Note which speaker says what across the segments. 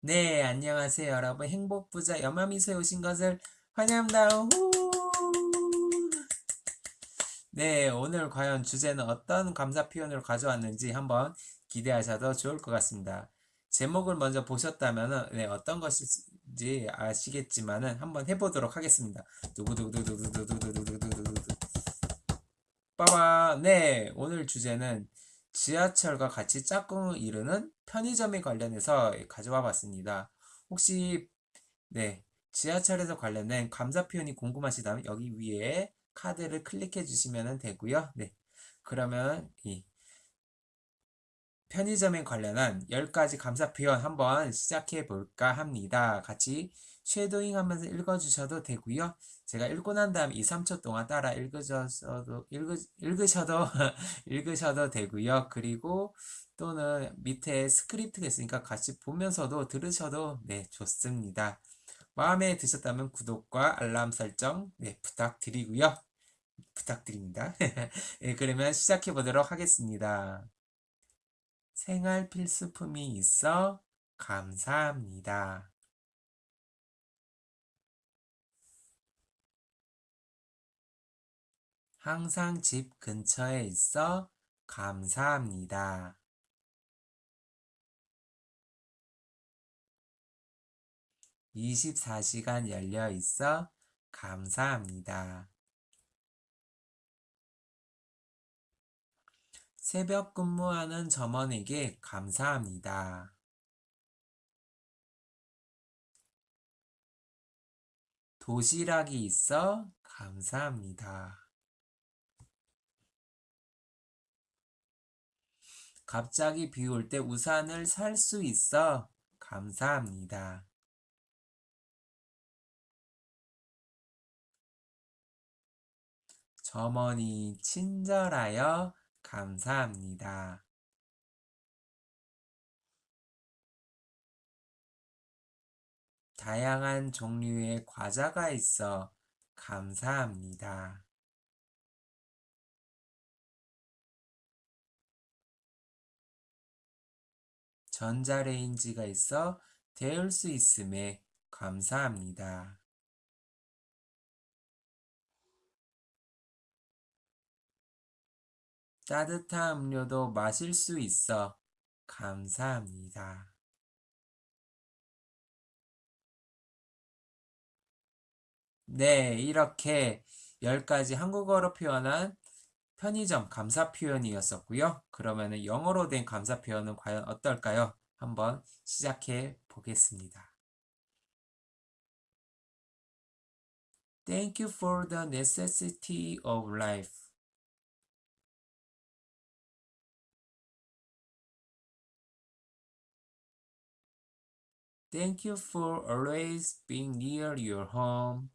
Speaker 1: 네, 안녕하세요, 여러분. 행복부자 염마미소에 오신 것을 환영합니다. 후! 네, 오늘 과연 주제는 어떤 감사 표현을 가져왔는지 한번 기대하셔도 좋을 것 같습니다. 제목을 먼저 보셨다면 네, 어떤 것인지 아시겠지만 은 한번 해보도록 하겠습니다. 두구두구두구두구두구두구두구두구두구 빠바. 네, 오늘 주제는 지하철과 같이 짝꿍을 이루는 편의점에 관련해서 가져와 봤습니다. 혹시 네, 지하철에서 관련된 감사 표현이 궁금하시다면 여기 위에 카드를 클릭해 주시면 되고요. 네. 그러면 이 편의점에 관련한 10가지 감사 표현 한번 시작해 볼까 합니다. 같이 쉐도잉 하면서 읽어 주셔도 되고요. 제가 읽고 난 다음 2, 3초 동안 따라 읽으셔도 읽으, 읽으셔도 읽으셔도 되고요. 그리고 또는 밑에 스크립트가 있으니까 같이 보면서도 들으셔도 네, 좋습니다. 마음에 드셨다면 구독과 알람 설정 네, 부탁드리고요. 부탁드립니다. 네, 그러면 시작해 보도록 하겠습니다. 생활 필수품이 있어 감사합니다. 항상 집 근처에 있어 감사합니다. (24시간) 열려 있어 감사합니다. 새벽 근무하는 점원에게 감사합니다. 도시락이 있어 감사합니다. 갑자기 비 올 때 우산을 살 수 있어 감사합니다. 점원이 친절하여 감사합니다. 다양한 종류의 과자가 있어 감사합니다. 전자레인지가 있어 데울 수 있음에 감사합니다. 따뜻한 음료도 마실 수 있어 감사합니다. 네, 이렇게 10가지 한국어로 표현한 편의점 감사 표현이었었고요. 그러면 영어로 된 감사 표현은 과연 어떨까요? 한번 시작해 보겠습니다. Thank you for the necessity of life. Thank you for always being near your home.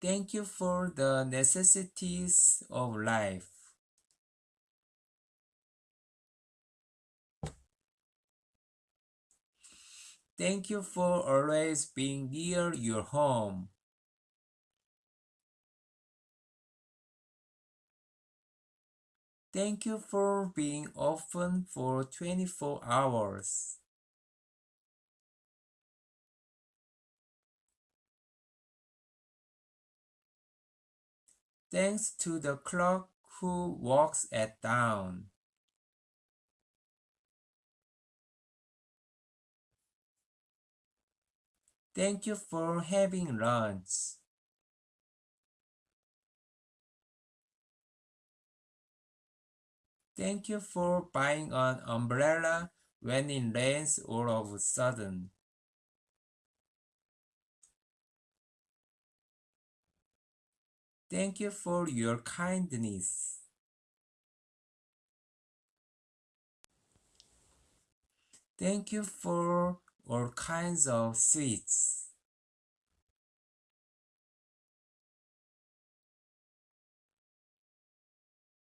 Speaker 1: Thank you for the necessities of life. Thank you for always being near your home. Thank you for being open for 24 hours. Thanks to the clock who works at dawn. Thank you for having lunch. Thank you for buying an umbrella when it rains all of a sudden. Thank you for your kindness. Thank you for all kinds of sweets.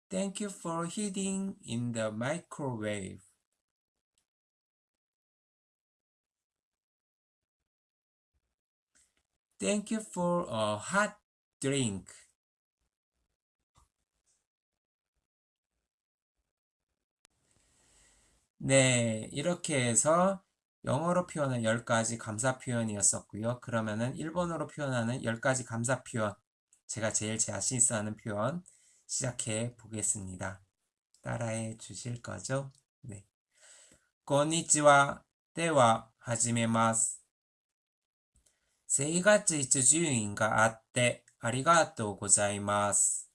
Speaker 1: Thank you for heating in the microwave. Thank you for a hot drink. 네, 이렇게 해서 영어로 표현한 10가지 감사 표현이었었고요. 그러면은 일본어로 표현하는 10가지 감사 표현, 제가 제일 자신 있어 하는 표현 시작해 보겠습니다. 따라해 주실 거죠? 네. こんにちは。では、始めます。生活必需品があってありがとうございます。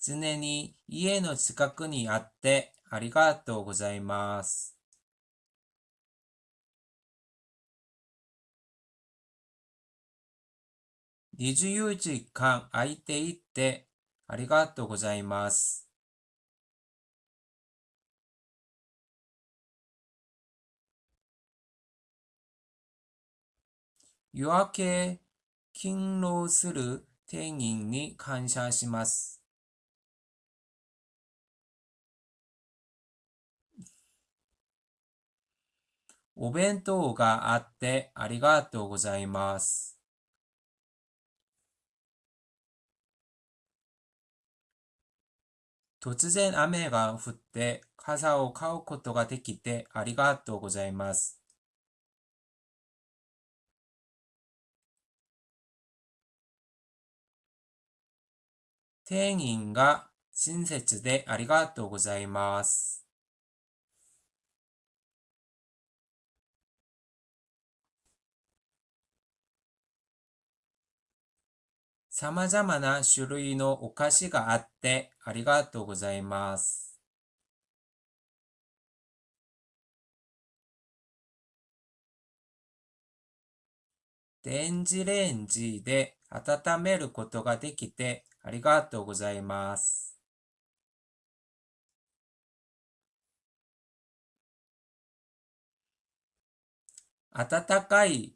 Speaker 1: 常に家の近くにあってありがとうございます。 24時間空いていてありがとうございます。夜明け勤労する店員に感謝します。お弁当があってありがとうございます。突然雨が降って傘を買うことができてありがとうございます。店員が親切でありがとうございます。様々な種類のお菓子があってありがとうございます。電子レンジで温めることができてありがとうございます。温かい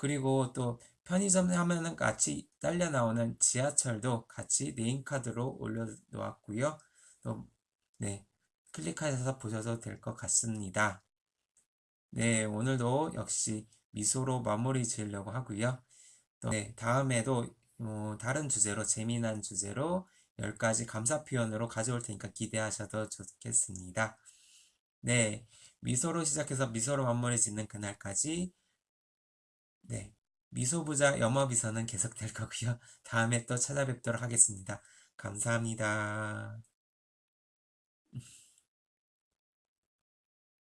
Speaker 1: 그리고 또 편의점 하면은 같이 딸려 나오는 지하철도 같이 네임카드로 올려놓았고요. 또, 네, 클릭하셔서 보셔도 될 것 같습니다. 네, 오늘도 역시 미소로 마무리 지으려고 하고요. 또, 네, 다음에도 어, 다른 주제로, 재미난 주제로 10가지 감사 표현으로 가져올 테니까 기대하셔도 좋겠습니다. 네, 미소로 시작해서 미소로 마무리 짓는 그날까지 네, 미소부자 영어비서는 계속될 거고요. 다음에 또 찾아뵙도록 하겠습니다. 감사합니다.